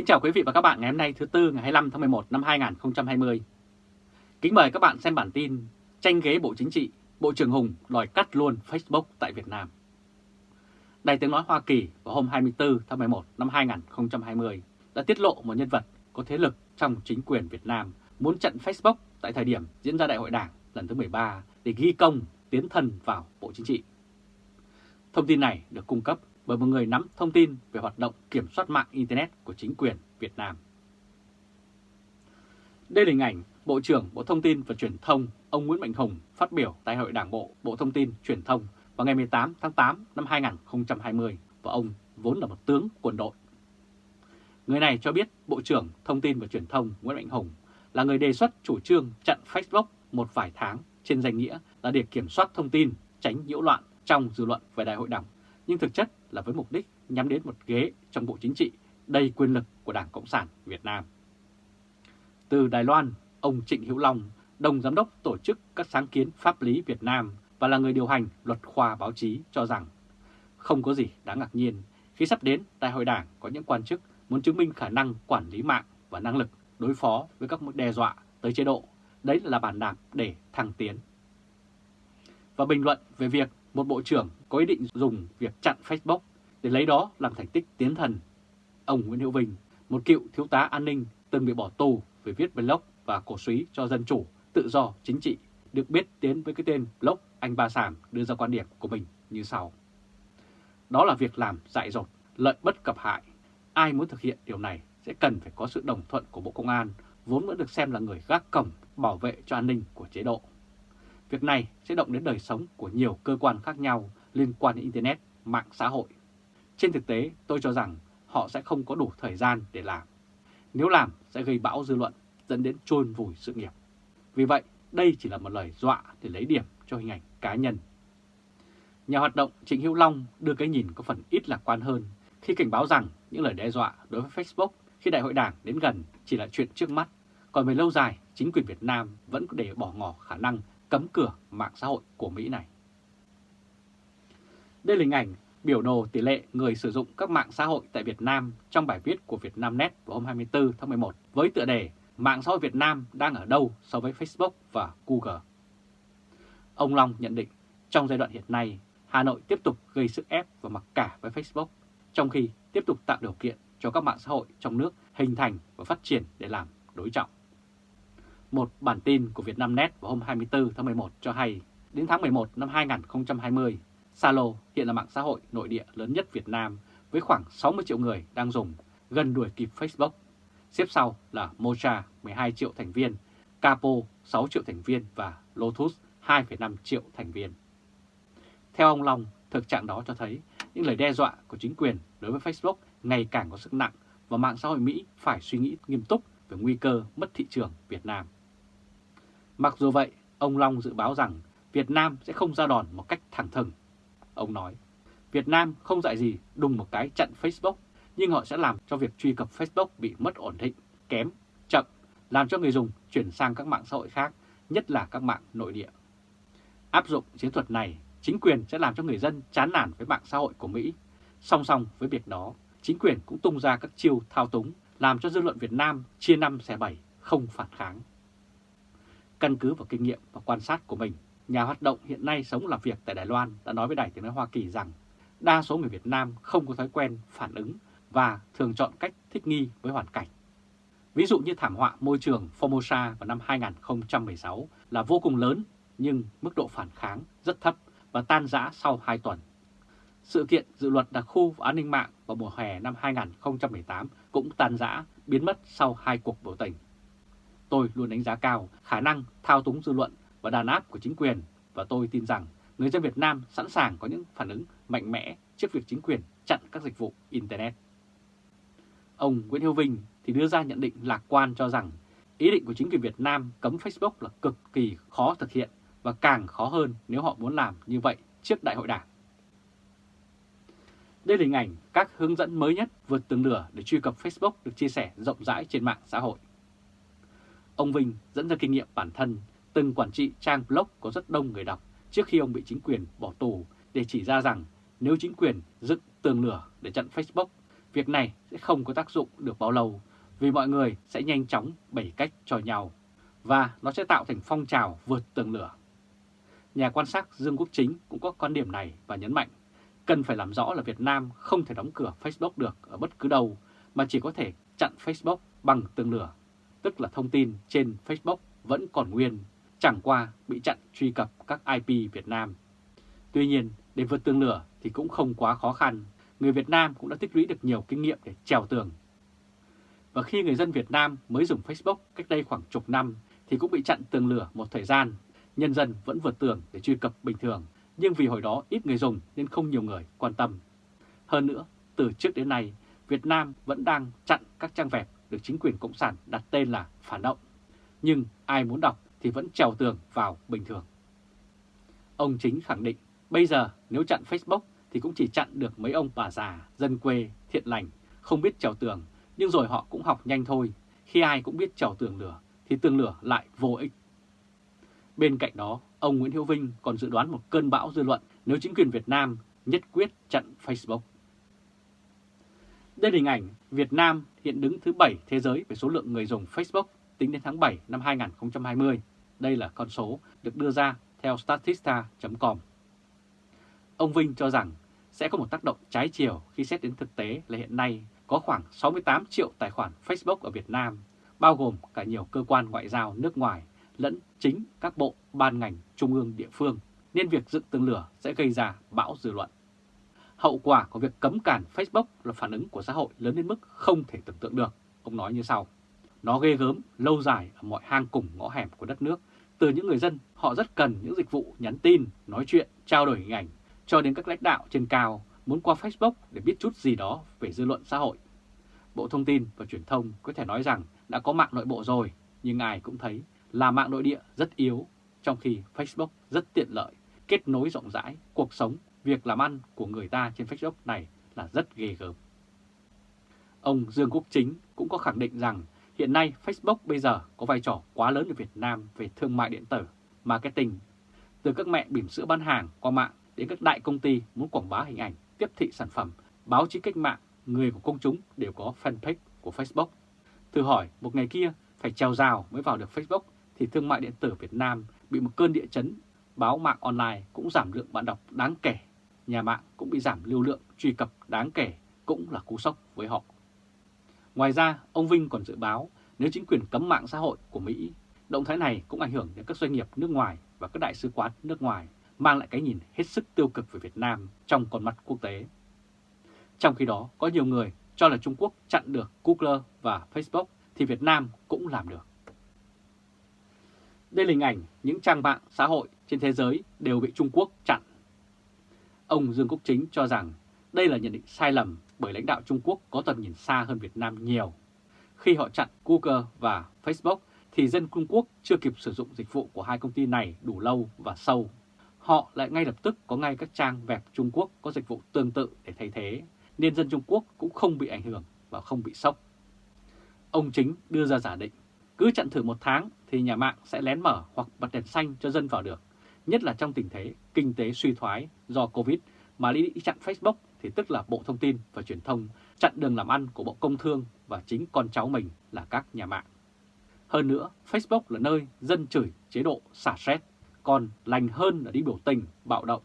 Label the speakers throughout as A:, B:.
A: Kính chào quý vị và các bạn ngày hôm nay thứ Tư ngày 25 tháng 11 năm 2020. Kính mời các bạn xem bản tin tranh ghế Bộ Chính trị, Bộ trưởng Hùng đòi cắt luôn Facebook tại Việt Nam. Đài tiếng nói Hoa Kỳ vào hôm 24 tháng 11 năm 2020 đã tiết lộ một nhân vật có thế lực trong chính quyền Việt Nam muốn chặn Facebook tại thời điểm diễn ra Đại hội Đảng lần thứ 13 để ghi công tiến thân vào Bộ Chính trị. Thông tin này được cung cấp bởi một người nắm thông tin về hoạt động kiểm soát mạng Internet của chính quyền Việt Nam. Đây là hình ảnh Bộ trưởng Bộ Thông tin và Truyền thông ông Nguyễn Mạnh Hùng phát biểu tại Hội Đảng Bộ Bộ Thông tin Truyền thông vào ngày 18 tháng 8 năm 2020 và ông vốn là một tướng quân đội. Người này cho biết Bộ trưởng Thông tin và Truyền thông Nguyễn Mạnh Hùng là người đề xuất chủ trương chặn Facebook một vài tháng trên danh nghĩa là để kiểm soát thông tin, tránh nhiễu loạn trong dư luận về Đại hội Đảng, nhưng thực chất là với mục đích nhắm đến một ghế trong Bộ Chính trị đầy quyền lực của Đảng Cộng sản Việt Nam. Từ Đài Loan, ông Trịnh Hữu Long, đồng giám đốc tổ chức các sáng kiến pháp lý Việt Nam và là người điều hành luật khoa báo chí cho rằng không có gì đáng ngạc nhiên khi sắp đến Đại hội Đảng có những quan chức muốn chứng minh khả năng quản lý mạng và năng lực đối phó với các mối đe dọa tới chế độ. Đấy là bàn đạp để thăng tiến. Và bình luận về việc một bộ trưởng có ý định dùng việc chặn Facebook để lấy đó làm thành tích tiến thần. Ông Nguyễn Hữu Vinh, một cựu thiếu tá an ninh từng bị bỏ tù vì viết blog và cổ suý cho dân chủ, tự do, chính trị, được biết đến với cái tên blog Anh Ba Sàm đưa ra quan điểm của mình như sau. Đó là việc làm dại dột, lợi bất cập hại. Ai muốn thực hiện điều này sẽ cần phải có sự đồng thuận của Bộ Công an, vốn vẫn được xem là người gác cổng bảo vệ cho an ninh của chế độ. Việc này sẽ động đến đời sống của nhiều cơ quan khác nhau liên quan đến Internet, mạng xã hội. Trên thực tế, tôi cho rằng họ sẽ không có đủ thời gian để làm. Nếu làm sẽ gây bão dư luận, dẫn đến chôn vùi sự nghiệp. Vì vậy, đây chỉ là một lời dọa để lấy điểm cho hình ảnh cá nhân. Nhà hoạt động Trịnh Hữu Long đưa cái nhìn có phần ít lạc quan hơn khi cảnh báo rằng những lời đe dọa đối với Facebook khi đại hội đảng đến gần chỉ là chuyện trước mắt, còn về lâu dài chính quyền Việt Nam vẫn có để bỏ ngỏ khả năng cấm cửa mạng xã hội của Mỹ này. Đây là hình ảnh biểu đồ tỷ lệ người sử dụng các mạng xã hội tại Việt Nam trong bài viết của Vietnamnet vào hôm 24 tháng 11 với tựa đề Mạng xã hội Việt Nam đang ở đâu so với Facebook và Google. Ông Long nhận định trong giai đoạn hiện nay, Hà Nội tiếp tục gây sức ép và mặc cả với Facebook, trong khi tiếp tục tạo điều kiện cho các mạng xã hội trong nước hình thành và phát triển để làm đối trọng. Một bản tin của Vietnamnet vào hôm 24 tháng 11 cho hay, đến tháng 11 năm 2020, Zalo hiện là mạng xã hội nội địa lớn nhất Việt Nam với khoảng 60 triệu người đang dùng, gần đuổi kịp Facebook. Xếp sau là Mocha 12 triệu thành viên, Capo 6 triệu thành viên và Lotus 2,5 triệu thành viên. Theo ông Long, thực trạng đó cho thấy những lời đe dọa của chính quyền đối với Facebook ngày càng có sức nặng và mạng xã hội Mỹ phải suy nghĩ nghiêm túc về nguy cơ mất thị trường Việt Nam. Mặc dù vậy, ông Long dự báo rằng Việt Nam sẽ không ra đòn một cách thẳng thừng. Ông nói, Việt Nam không dạy gì đùng một cái chặn Facebook, nhưng họ sẽ làm cho việc truy cập Facebook bị mất ổn định, kém, chậm, làm cho người dùng chuyển sang các mạng xã hội khác, nhất là các mạng nội địa. Áp dụng chiến thuật này, chính quyền sẽ làm cho người dân chán nản với mạng xã hội của Mỹ. Song song với việc đó, chính quyền cũng tung ra các chiêu thao túng, làm cho dư luận Việt Nam chia năm xẻ bảy, không phản kháng. Căn cứ vào kinh nghiệm và quan sát của mình, nhà hoạt động hiện nay sống làm việc tại Đài Loan đã nói với Đài Tiếng Nói Hoa Kỳ rằng đa số người Việt Nam không có thói quen phản ứng và thường chọn cách thích nghi với hoàn cảnh. Ví dụ như thảm họa môi trường Formosa vào năm 2016 là vô cùng lớn nhưng mức độ phản kháng rất thấp và tan rã sau 2 tuần. Sự kiện dự luật đặc khu và an ninh mạng vào mùa hè năm 2018 cũng tan rã, biến mất sau hai cuộc biểu tình. Tôi luôn đánh giá cao khả năng thao túng dư luận và đàn áp của chính quyền và tôi tin rằng người dân Việt Nam sẵn sàng có những phản ứng mạnh mẽ trước việc chính quyền chặn các dịch vụ Internet. Ông Nguyễn Hữu Vinh thì đưa ra nhận định lạc quan cho rằng ý định của chính quyền Việt Nam cấm Facebook là cực kỳ khó thực hiện và càng khó hơn nếu họ muốn làm như vậy trước Đại hội Đảng. Đây là hình ảnh các hướng dẫn mới nhất vượt tường lửa để truy cập Facebook được chia sẻ rộng rãi trên mạng xã hội. Ông Vinh dẫn ra kinh nghiệm bản thân từng quản trị trang blog có rất đông người đọc trước khi ông bị chính quyền bỏ tù để chỉ ra rằng nếu chính quyền dựng tường lửa để chặn Facebook việc này sẽ không có tác dụng được bao lâu vì mọi người sẽ nhanh chóng bày cách cho nhau và nó sẽ tạo thành phong trào vượt tường lửa. Nhà quan sát Dương Quốc Chính cũng có quan điểm này và nhấn mạnh cần phải làm rõ là Việt Nam không thể đóng cửa Facebook được ở bất cứ đâu mà chỉ có thể chặn Facebook bằng tường lửa, tức là thông tin trên Facebook vẫn còn nguyên, chẳng qua bị chặn truy cập các IP Việt Nam. Tuy nhiên, để vượt tường lửa thì cũng không quá khó khăn, người Việt Nam cũng đã tích lũy được nhiều kinh nghiệm để trèo tường. Và khi người dân Việt Nam mới dùng Facebook cách đây khoảng chục năm thì cũng bị chặn tường lửa một thời gian, nhân dân vẫn vượt tường để truy cập bình thường, nhưng vì hồi đó ít người dùng nên không nhiều người quan tâm. Hơn nữa, từ trước đến nay, Việt Nam vẫn đang chặn các trang web được chính quyền Cộng sản đặt tên là phản động. Nhưng ai muốn đọc thì vẫn trèo tường vào bình thường. Ông Chính khẳng định bây giờ nếu chặn Facebook thì cũng chỉ chặn được mấy ông bà già, dân quê, thiện lành, không biết trèo tường, nhưng rồi họ cũng học nhanh thôi. Khi ai cũng biết trèo tường lửa thì tường lửa lại vô ích. Bên cạnh đó, ông Nguyễn Hiếu Vinh còn dự đoán một cơn bão dư luận nếu chính quyền Việt Nam nhất quyết chặn Facebook. Đây là hình ảnh Việt Nam hiện đứng thứ 7 thế giới về số lượng người dùng Facebook tính đến tháng 7 năm 2020. Đây là con số được đưa ra theo Statista.com. Ông Vinh cho rằng sẽ có một tác động trái chiều khi xét đến thực tế là hiện nay có khoảng 68 triệu tài khoản Facebook ở Việt Nam, bao gồm cả nhiều cơ quan ngoại giao nước ngoài lẫn chính các bộ, ban ngành, trung ương địa phương, nên việc dựng tường lửa sẽ gây ra bão dư luận. Hậu quả của việc cấm cản Facebook là phản ứng của xã hội lớn đến mức không thể tưởng tượng được. Ông nói như sau, nó ghê gớm, lâu dài ở mọi hang cùng ngõ hẻm của đất nước. Từ những người dân, họ rất cần những dịch vụ nhắn tin, nói chuyện, trao đổi hình ảnh, cho đến các lãnh đạo trên cao muốn qua Facebook để biết chút gì đó về dư luận xã hội. Bộ Thông tin và Truyền thông có thể nói rằng đã có mạng nội bộ rồi, nhưng ai cũng thấy là mạng nội địa rất yếu, trong khi Facebook rất tiện lợi, kết nối rộng rãi, cuộc sống, việc làm ăn của người ta trên Facebook này là rất ghê gớm. Ông Dương Quốc Chính cũng có khẳng định rằng hiện nay Facebook bây giờ có vai trò quá lớn ở Việt Nam về thương mại điện tử, marketing, từ các mẹ bỉm sữa bán hàng qua mạng đến các đại công ty muốn quảng bá hình ảnh, tiếp thị sản phẩm, báo chí cách mạng, người của công chúng đều có fanpage của Facebook. Thử hỏi một ngày kia phải trèo rào mới vào được Facebook thì thương mại điện tử Việt Nam bị một cơn địa chấn, báo mạng online cũng giảm lượng bạn đọc đáng kể, nhà mạng cũng bị giảm lưu lượng truy cập đáng kể, cũng là cú sốc với họ. Ngoài ra, ông Vinh còn dự báo nếu chính quyền cấm mạng xã hội của Mỹ, động thái này cũng ảnh hưởng đến các doanh nghiệp nước ngoài và các đại sứ quán nước ngoài, mang lại cái nhìn hết sức tiêu cực về Việt Nam trong con mắt quốc tế. Trong khi đó, có nhiều người cho là Trung Quốc chặn được Google và Facebook thì Việt Nam cũng làm được. Đây là hình ảnh những trang mạng xã hội trên thế giới đều bị Trung Quốc chặn. Ông Dương Quốc Chính cho rằng đây là nhận định sai lầm bởi lãnh đạo Trung Quốc có tầm nhìn xa hơn Việt Nam nhiều. Khi họ chặn Google và Facebook thì dân Trung Quốc chưa kịp sử dụng dịch vụ của hai công ty này đủ lâu và sâu. Họ lại ngay lập tức có ngay các trang web Trung Quốc có dịch vụ tương tự để thay thế, nên dân Trung Quốc cũng không bị ảnh hưởng và không bị sốc. Ông Chính đưa ra giả định, cứ chặn thử một tháng thì nhà mạng sẽ lén mở hoặc bật đèn xanh cho dân vào được, nhất là trong tình thế kinh tế suy thoái do Covid mà đi chặn Facebook thì tức là Bộ Thông tin và Truyền thông chặn đường làm ăn của Bộ Công Thương và chính con cháu mình là các nhà mạng. Hơn nữa, Facebook là nơi dân chửi chế độ xả stress, còn lành hơn là đi biểu tình, bạo động.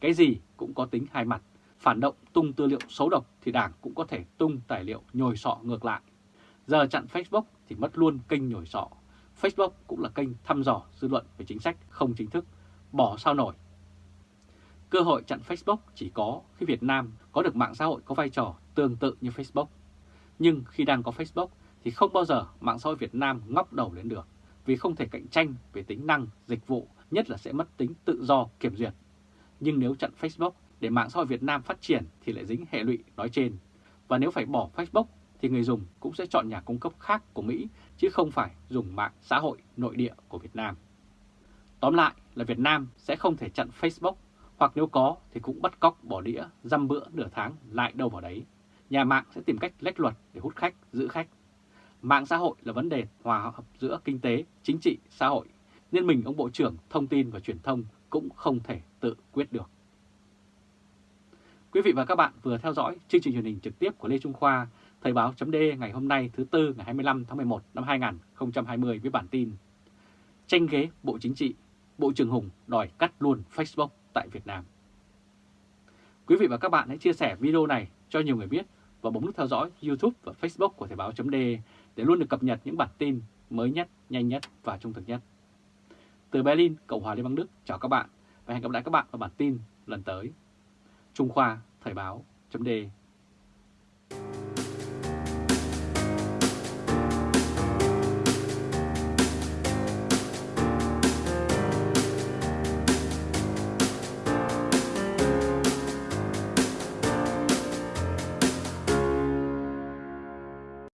A: Cái gì cũng có tính hai mặt, phản động tung tư liệu xấu độc thì Đảng cũng có thể tung tài liệu nhồi sọ ngược lại. Giờ chặn Facebook thì mất luôn kênh nhồi sọ. Facebook cũng là kênh thăm dò dư luận về chính sách không chính thức, bỏ sao nổi Cơ hội chặn Facebook chỉ có khi Việt Nam có được mạng xã hội có vai trò tương tự như Facebook. Nhưng khi đang có Facebook thì không bao giờ mạng xã hội Việt Nam ngóc đầu lên được vì không thể cạnh tranh về tính năng, dịch vụ, nhất là sẽ mất tính tự do kiểm duyệt. Nhưng nếu chặn Facebook để mạng xã hội Việt Nam phát triển thì lại dính hệ lụy nói trên. Và nếu phải bỏ Facebook thì người dùng cũng sẽ chọn nhà cung cấp khác của Mỹ chứ không phải dùng mạng xã hội nội địa của Việt Nam. Tóm lại là Việt Nam sẽ không thể chặn Facebook hoặc nếu có thì cũng bắt cóc bỏ đĩa, dăm bữa nửa tháng lại đâu vào đấy. Nhà mạng sẽ tìm cách lách luật để hút khách, giữ khách. Mạng xã hội là vấn đề hòa hợp giữa kinh tế, chính trị, xã hội, nên mình ông Bộ trưởng Thông tin và Truyền thông cũng không thể tự quyết được. Quý vị và các bạn vừa theo dõi chương trình truyền hình trực tiếp của Lê Trung Khoa, Thời báo chấm ngày hôm nay thứ Tư ngày 25 tháng 11 năm 2020 với bản tin Tranh ghế Bộ Chính trị, Bộ trưởng Hùng đòi cắt luôn Facebook tại Việt Nam. Quý vị và các bạn hãy chia sẻ video này cho nhiều người biết và bấm nút theo dõi YouTube và Facebook của Thời báo .de để luôn được cập nhật những bản tin mới nhất, nhanh nhất và trung thực nhất. Từ Berlin, Cộng hòa Liên bang Đức, chào các bạn và hẹn gặp lại các bạn ở bản tin lần tới. Trung Khoa Thời báo chấm